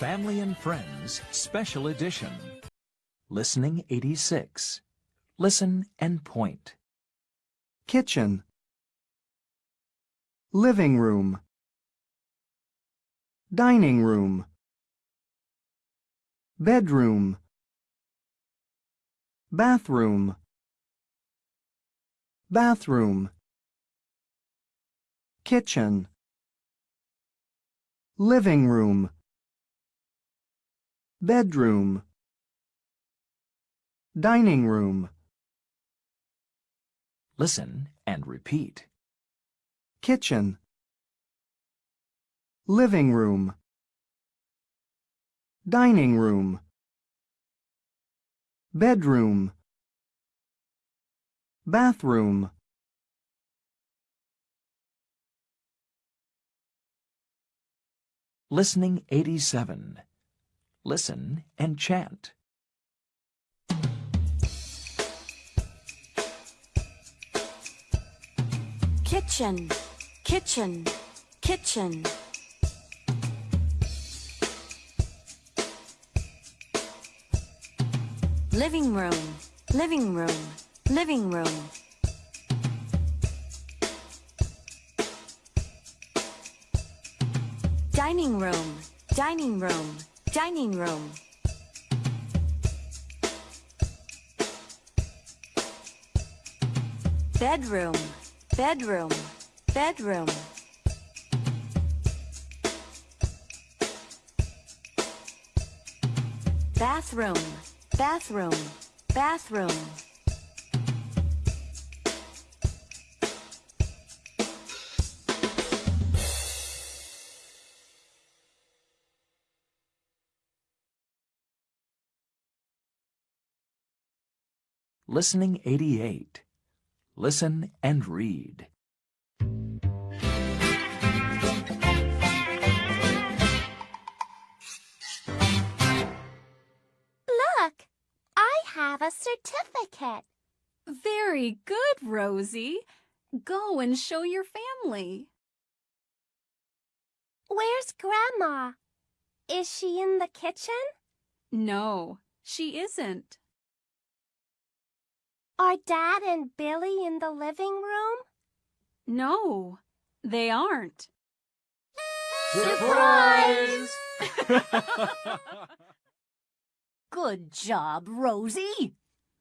Family and Friends Special Edition. Listening 86. Listen and point. kitchen, living room, dining room, bedroom, bathroom, bathroom, kitchen, living room, bedroom, dining room, Listen and repeat. kitchen, living room, dining room, bedroom, bathroom, Listening 87. Listen and chant. kitchen, kitchen, kitchen. Living room, living room, living room. Dining room, dining room, dining room. Bedroom, bedroom, bedroom. Bathroom, bathroom, bathroom. Listening 88. Listen and read. Look, I have a certificate. Very good, Rosie. Go and show your family. Where's Grandma? Is she in the kitchen? No, she isn't. Are Dad and Billy in the living room? No, they aren't. Surprise! Good job, Rosie.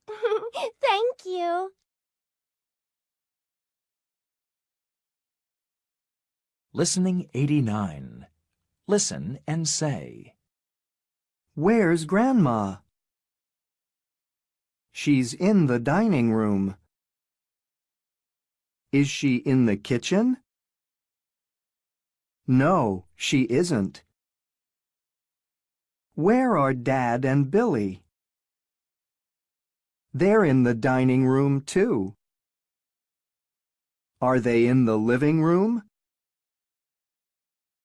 Thank you. Listening 89. Listen and say. Where's Grandma? She's in the dining room. Is she in the kitchen? No, she isn't. Where are Dad and Billy? They're in the dining room too. Are they in the living room?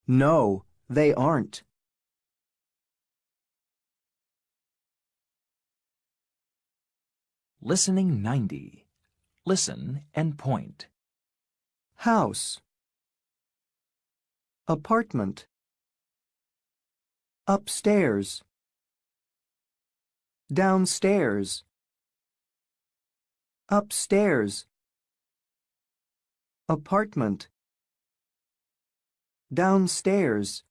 No, they aren't. Listening 90. Listen and point. House. Apartment. Upstairs. Downstairs. Upstairs. Apartment. Downstairs.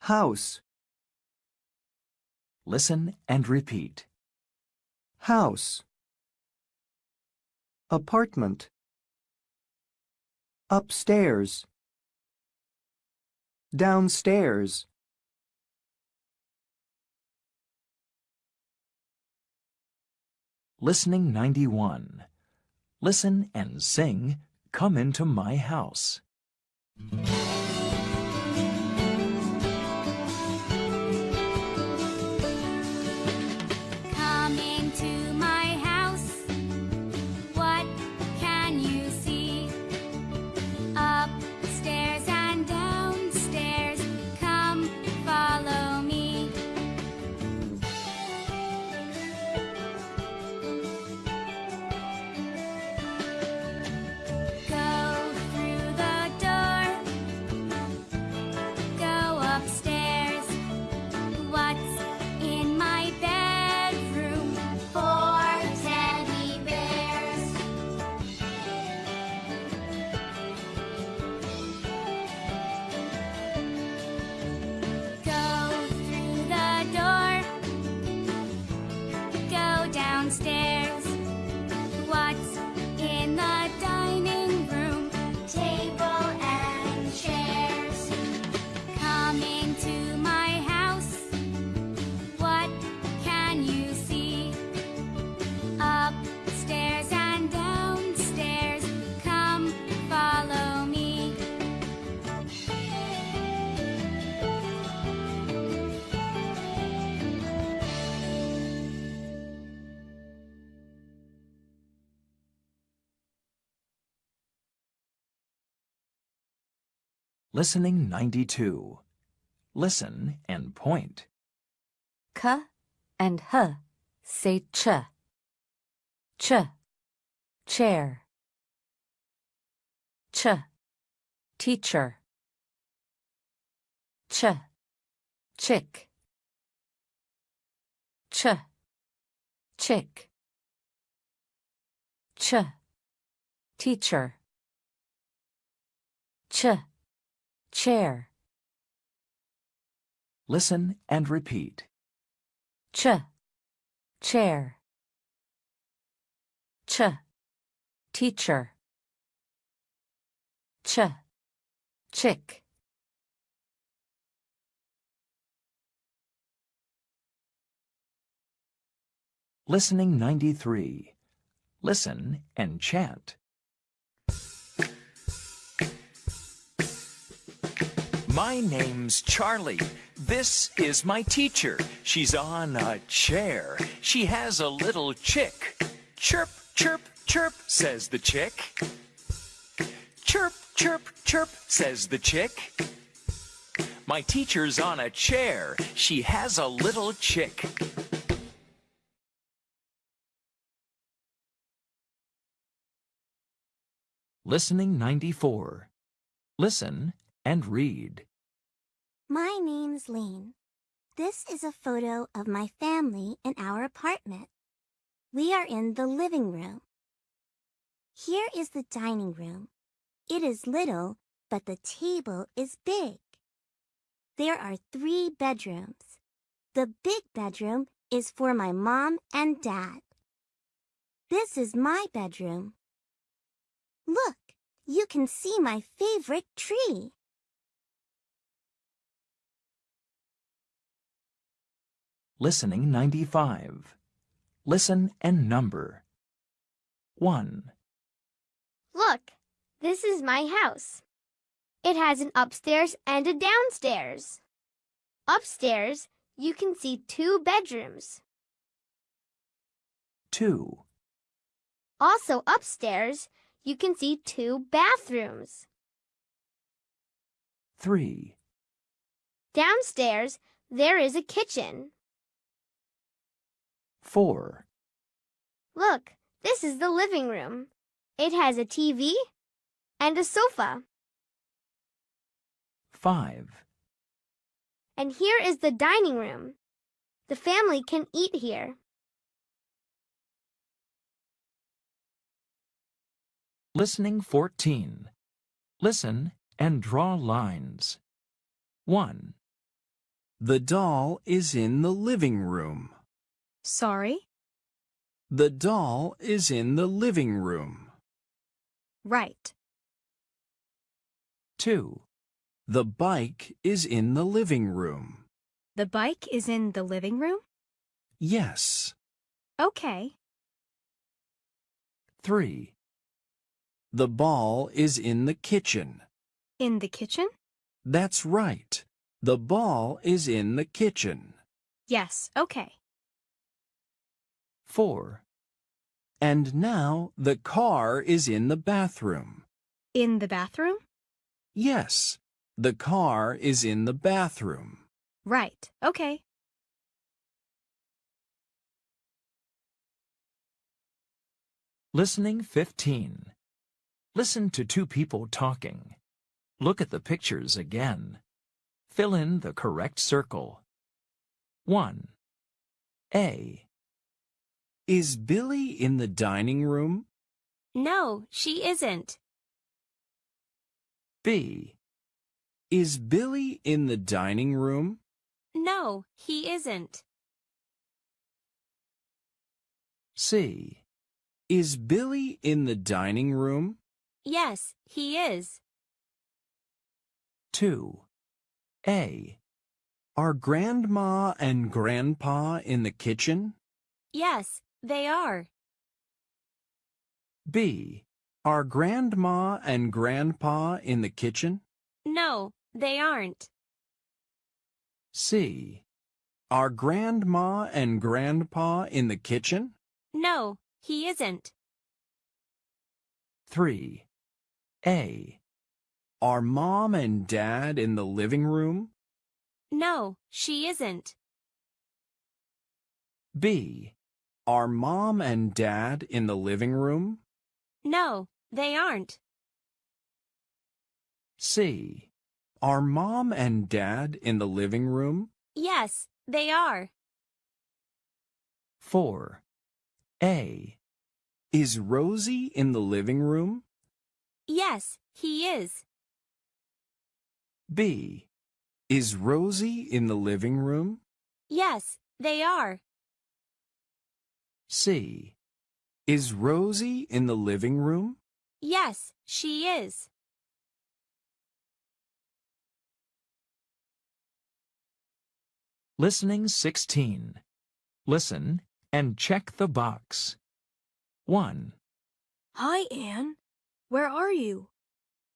House. Listen and repeat. House Apartment Upstairs Downstairs Listening 91. Listen and sing Come Into My House. Listening 92. Listen and point. K and H say ch. Ch. Chair. Ch. Teacher. Ch. Chick. Ch. Chick. Ch. Teacher. Ch. Chair. Listen and repeat. Ch. Chair. Ch. Teacher. Ch. Chick. Listening 93. Listen and chant. My name's Charlie. This is my teacher. She's on a chair. She has a little chick. Chirp, chirp, chirp, says the chick. Chirp, chirp, chirp, says the chick. My teacher's on a chair. She has a little chick. Listening 94. Listen and read. My name's Lane. This is a photo of my family in our apartment. We are in the living room. Here is the dining room. It is little, but the table is big. There are three bedrooms. The big bedroom is for my mom and dad. This is my bedroom. Look, you can see my favorite tree. Listening 95. Listen and number. 1, Look, this is my house. It has an upstairs and a downstairs. Upstairs, you can see two bedrooms. 2, Also upstairs, you can see two bathrooms. 3, Downstairs, there is a kitchen. 4, Look, this is the living room. It has a TV and a sofa. 5, And here is the dining room. The family can eat here. Listening 14. Listen and draw lines. 1, The doll is in the living room. Sorry? The doll is in the living room. Right. 2, The bike is in the living room. The bike is in the living room? Yes. Okay. 3, The ball is in the kitchen. In the kitchen? That's right. The ball is in the kitchen. Yes, okay. 4, And now the car is in the bathroom. In the bathroom? Yes, the car is in the bathroom. Right, okay. Listening 15. Listen to two people talking. Look at the pictures again. Fill in the correct circle. 1. A, Is Billy in the dining room? No, she isn't. B, Is Billy in the dining room? No, he isn't. C, Is Billy in the dining room? Yes, he is. 2. A, Are Grandma and Grandpa in the kitchen? Yes, they are. B, Are Grandma and Grandpa in the kitchen? No, they aren't. C, Are Grandma and Grandpa in the kitchen? No, he isn't. 3. A, Are Mom and Dad in the living room? No, she isn't. B. Are Mom and Dad in the living room? No, they aren't. C. Are Mom and Dad in the living room? Yes, they are. 4. A. Is Rosie in the living room? Yes, he is. B. Is Rosie in the living room? Yes, they are. C. Is Rosie in the living room? Yes, she is. Listening 16. Listen and check the box. 1, Hi, Anne. Where are you?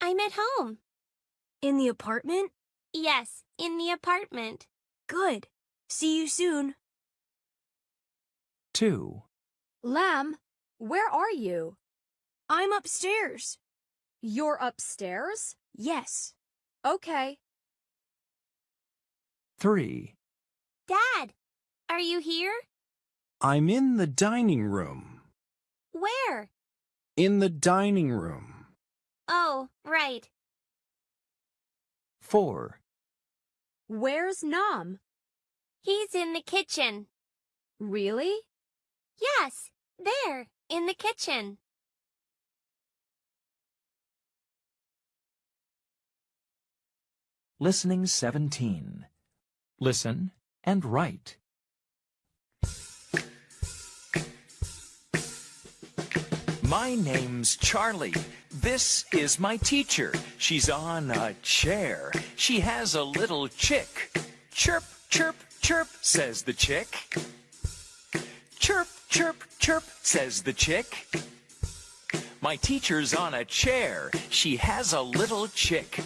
I'm at home. In the apartment? Yes, in the apartment. Good. See you soon. 2, Lam, where are you? I'm upstairs. You're upstairs? Yes. Okay. 3. Dad, are you here? I'm in the dining room. Where? In the dining room. Oh, right. 4. Where's Nam? He's in the kitchen. Really? Yes, there, in the kitchen. Listening 17. Listen and write. My name's Charlie. This is my teacher. She's on a chair. She has a little chick. Chirp, chirp, chirp, says the chick. Chirp, chirp, chirp, says the chick. My teacher's on a chair. She has a little chick.